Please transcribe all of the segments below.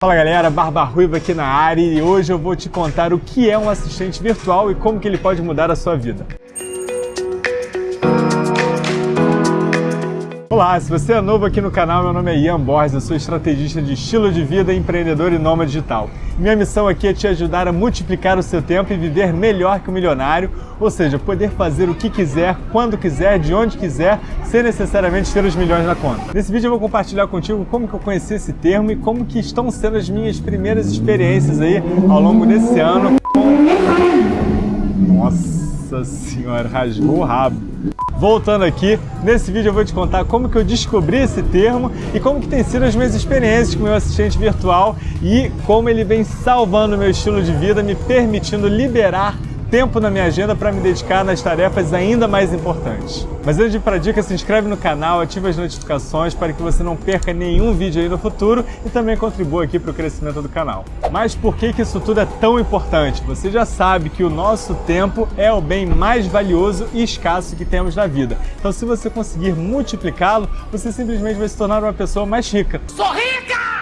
Fala galera, Barba Ruiva aqui na área e hoje eu vou te contar o que é um assistente virtual e como que ele pode mudar a sua vida. Olá, se você é novo aqui no canal, meu nome é Ian Borges, eu sou estrategista de estilo de vida, empreendedor e nômade digital. Minha missão aqui é te ajudar a multiplicar o seu tempo e viver melhor que o milionário, ou seja, poder fazer o que quiser, quando quiser, de onde quiser, sem necessariamente ter os milhões na conta. Nesse vídeo eu vou compartilhar contigo como que eu conheci esse termo e como que estão sendo as minhas primeiras experiências aí ao longo desse ano com... Nossa senhora, rasgou o rabo. Voltando aqui, nesse vídeo eu vou te contar como que eu descobri esse termo e como que tem sido as minhas experiências com o meu assistente virtual e como ele vem salvando o meu estilo de vida, me permitindo liberar tempo na minha agenda para me dedicar nas tarefas ainda mais importantes. Mas antes de ir para a dica, se inscreve no canal, ativa as notificações para que você não perca nenhum vídeo aí no futuro e também contribua aqui para o crescimento do canal. Mas por que, que isso tudo é tão importante? Você já sabe que o nosso tempo é o bem mais valioso e escasso que temos na vida. Então se você conseguir multiplicá-lo, você simplesmente vai se tornar uma pessoa mais rica. Sou rica!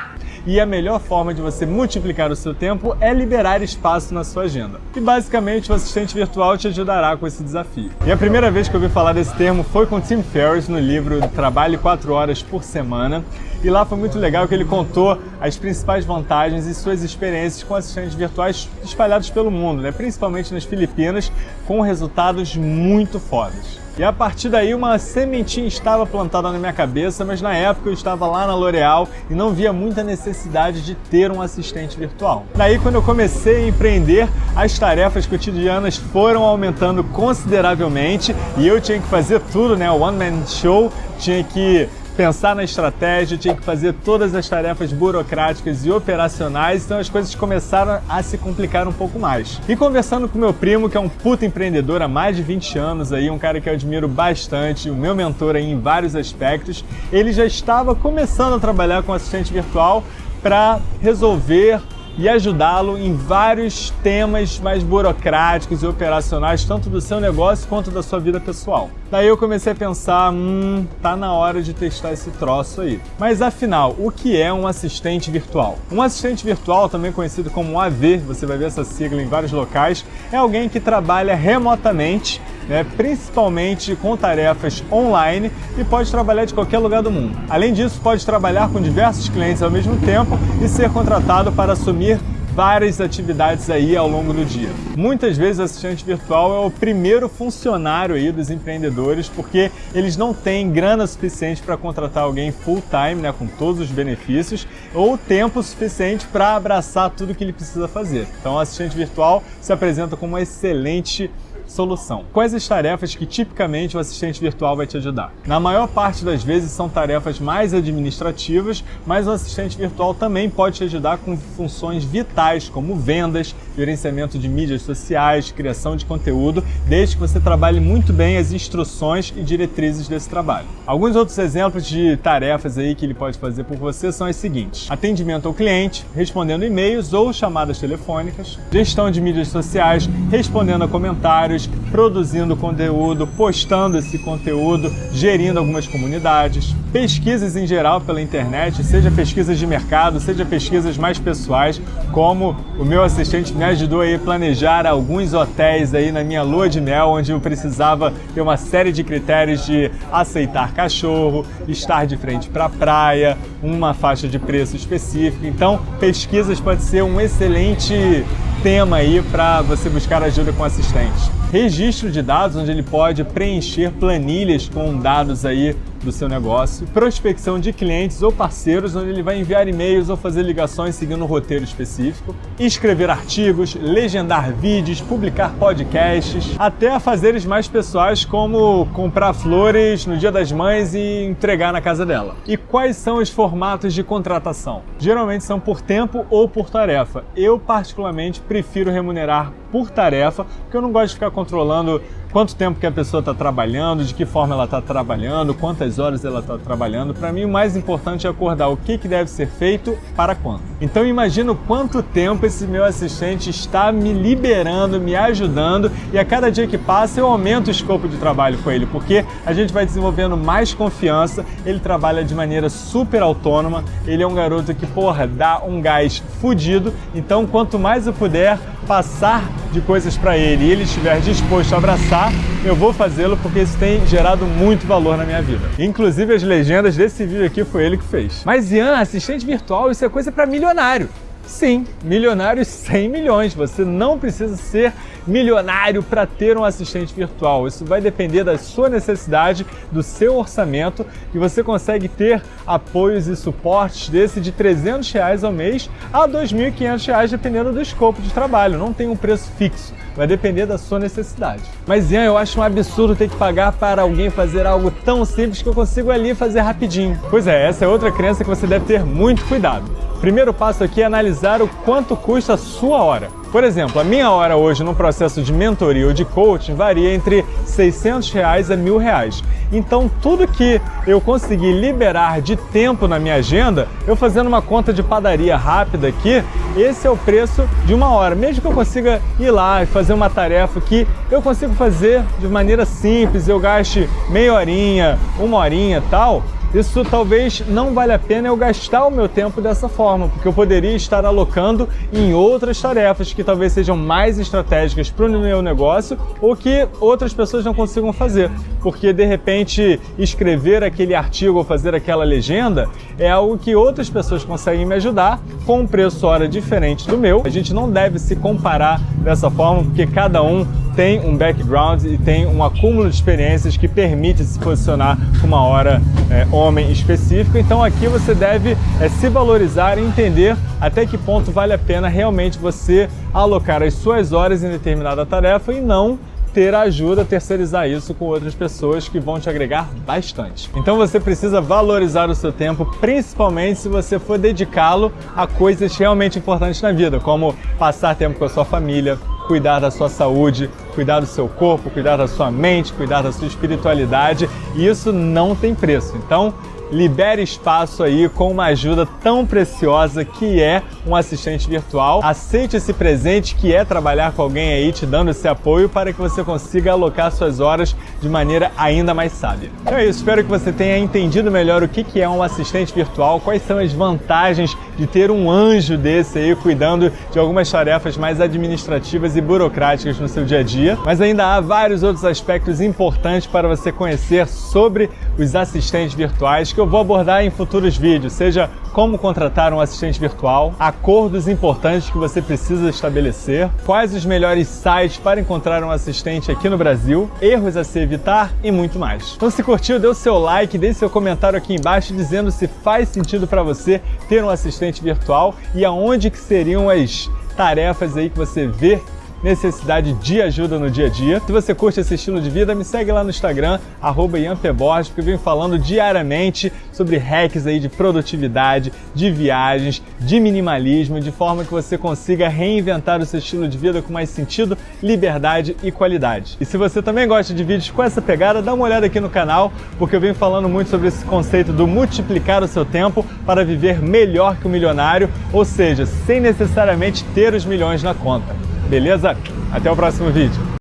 E a melhor forma de você multiplicar o seu tempo é liberar espaço na sua agenda. E basicamente o assistente virtual te ajudará com esse desafio. E a primeira vez que eu ouvi falar desse termo foi com Tim Ferriss no livro Trabalhe 4 Horas por Semana. E lá foi muito legal que ele contou as principais vantagens e suas experiências com assistentes virtuais espalhados pelo mundo, né? principalmente nas Filipinas, com resultados muito fodas. E a partir daí uma sementinha estava plantada na minha cabeça, mas na época eu estava lá na L'Oréal e não via muita necessidade de ter um assistente virtual. Daí quando eu comecei a empreender, as tarefas cotidianas foram aumentando consideravelmente e eu tinha que fazer tudo, né? One Man Show, tinha que pensar na estratégia, tinha que fazer todas as tarefas burocráticas e operacionais, então as coisas começaram a se complicar um pouco mais. E conversando com meu primo, que é um puta empreendedor há mais de 20 anos aí, um cara que eu admiro bastante, o meu mentor aí em vários aspectos, ele já estava começando a trabalhar com assistente virtual para resolver e ajudá-lo em vários temas mais burocráticos e operacionais, tanto do seu negócio quanto da sua vida pessoal. Daí eu comecei a pensar, hum, tá na hora de testar esse troço aí. Mas afinal, o que é um assistente virtual? Um assistente virtual, também conhecido como AV, você vai ver essa sigla em vários locais, é alguém que trabalha remotamente né, principalmente com tarefas online e pode trabalhar de qualquer lugar do mundo. Além disso, pode trabalhar com diversos clientes ao mesmo tempo e ser contratado para assumir várias atividades aí ao longo do dia. Muitas vezes o assistente virtual é o primeiro funcionário aí dos empreendedores porque eles não têm grana suficiente para contratar alguém full time, né, com todos os benefícios, ou tempo suficiente para abraçar tudo que ele precisa fazer. Então o assistente virtual se apresenta como uma excelente solução. Quais as tarefas que tipicamente o assistente virtual vai te ajudar? Na maior parte das vezes são tarefas mais administrativas, mas o assistente virtual também pode te ajudar com funções vitais como vendas, gerenciamento de mídias sociais, criação de conteúdo, desde que você trabalhe muito bem as instruções e diretrizes desse trabalho. Alguns outros exemplos de tarefas aí que ele pode fazer por você são as seguintes: atendimento ao cliente, respondendo e-mails ou chamadas telefônicas, gestão de mídias sociais, respondendo a comentários produzindo conteúdo, postando esse conteúdo, gerindo algumas comunidades, pesquisas em geral pela internet, seja pesquisas de mercado, seja pesquisas mais pessoais, como o meu assistente me ajudou a planejar alguns hotéis aí na minha lua de mel, onde eu precisava ter uma série de critérios de aceitar cachorro, estar de frente para a praia, uma faixa de preço específica. Então, pesquisas pode ser um excelente tema aí para você buscar ajuda com assistente. Registro de dados, onde ele pode preencher planilhas com dados aí do seu negócio, prospecção de clientes ou parceiros, onde ele vai enviar e-mails ou fazer ligações seguindo um roteiro específico, escrever artigos, legendar vídeos, publicar podcasts, até fazeres mais pessoais como comprar flores no Dia das Mães e entregar na casa dela. E quais são os formatos de contratação? Geralmente são por tempo ou por tarefa. Eu particularmente prefiro remunerar por tarefa, porque eu não gosto de ficar controlando quanto tempo que a pessoa está trabalhando, de que forma ela está trabalhando, quantas horas ela está trabalhando. Para mim, o mais importante é acordar o que, que deve ser feito para quando. Então, imagino quanto tempo esse meu assistente está me liberando, me ajudando e a cada dia que passa eu aumento o escopo de trabalho com ele, porque a gente vai desenvolvendo mais confiança, ele trabalha de maneira super autônoma, ele é um garoto que, porra, dá um gás fudido, então quanto mais eu puder passar de coisas para ele e ele estiver disposto a abraçar, eu vou fazê-lo porque isso tem gerado muito valor na minha vida. Inclusive as legendas desse vídeo aqui foi ele que fez. Mas Ian, assistente virtual, isso é coisa para milionário. Sim, milionários 100 milhões. Você não precisa ser milionário para ter um assistente virtual. Isso vai depender da sua necessidade, do seu orçamento e você consegue ter apoios e suportes desse de 300 reais ao mês a 2.500 reais dependendo do escopo de trabalho. Não tem um preço fixo. Vai depender da sua necessidade. Mas, Ian, eu acho um absurdo ter que pagar para alguém fazer algo tão simples que eu consigo ali fazer rapidinho. Pois é, essa é outra crença que você deve ter muito cuidado. Primeiro passo aqui é analisar o quanto custa a sua hora. Por exemplo, a minha hora hoje no processo de mentoria ou de coaching varia entre 600 reais a mil reais. Então, tudo que eu conseguir liberar de tempo na minha agenda, eu fazendo uma conta de padaria rápida aqui, esse é o preço de uma hora. Mesmo que eu consiga ir lá e fazer uma tarefa que eu consigo fazer de maneira simples, eu gaste meia horinha, uma horinha tal, isso talvez não vale a pena eu gastar o meu tempo dessa forma, porque eu poderia estar alocando em outras tarefas que talvez sejam mais estratégicas para o meu negócio ou que outras pessoas não consigam fazer. Porque de repente escrever aquele artigo ou fazer aquela legenda é algo que outras pessoas conseguem me ajudar com um preço hora diferente do meu. A gente não deve se comparar dessa forma, porque cada um tem um background e tem um acúmulo de experiências que permite se posicionar com uma hora é, homem específica. Então aqui você deve é, se valorizar e entender até que ponto vale a pena realmente você alocar as suas horas em determinada tarefa e não ter ajuda, terceirizar isso com outras pessoas que vão te agregar bastante. Então você precisa valorizar o seu tempo, principalmente se você for dedicá-lo a coisas realmente importantes na vida, como passar tempo com a sua família, cuidar da sua saúde, cuidar do seu corpo, cuidar da sua mente, cuidar da sua espiritualidade, e isso não tem preço. Então, libere espaço aí com uma ajuda tão preciosa que é um assistente virtual. Aceite esse presente que é trabalhar com alguém aí te dando esse apoio para que você consiga alocar suas horas de maneira ainda mais sábia. Então é isso, espero que você tenha entendido melhor o que é um assistente virtual, quais são as vantagens de ter um anjo desse aí cuidando de algumas tarefas mais administrativas e burocráticas no seu dia a dia. Mas ainda há vários outros aspectos importantes para você conhecer sobre os assistentes virtuais que eu vou abordar em futuros vídeos, seja como contratar um assistente virtual, acordos importantes que você precisa estabelecer, quais os melhores sites para encontrar um assistente aqui no Brasil, erros a se evitar e muito mais. Então se curtiu, dê o seu like, deixe seu comentário aqui embaixo dizendo se faz sentido para você ter um assistente virtual e aonde que seriam as tarefas aí que você vê necessidade de ajuda no dia a dia. Se você curte esse estilo de vida, me segue lá no Instagram, arroba Borges, porque eu venho falando diariamente sobre hacks aí de produtividade, de viagens, de minimalismo, de forma que você consiga reinventar o seu estilo de vida com mais sentido, liberdade e qualidade. E se você também gosta de vídeos com essa pegada, dá uma olhada aqui no canal, porque eu venho falando muito sobre esse conceito do multiplicar o seu tempo para viver melhor que o milionário, ou seja, sem necessariamente ter os milhões na conta. Beleza? Até o próximo vídeo.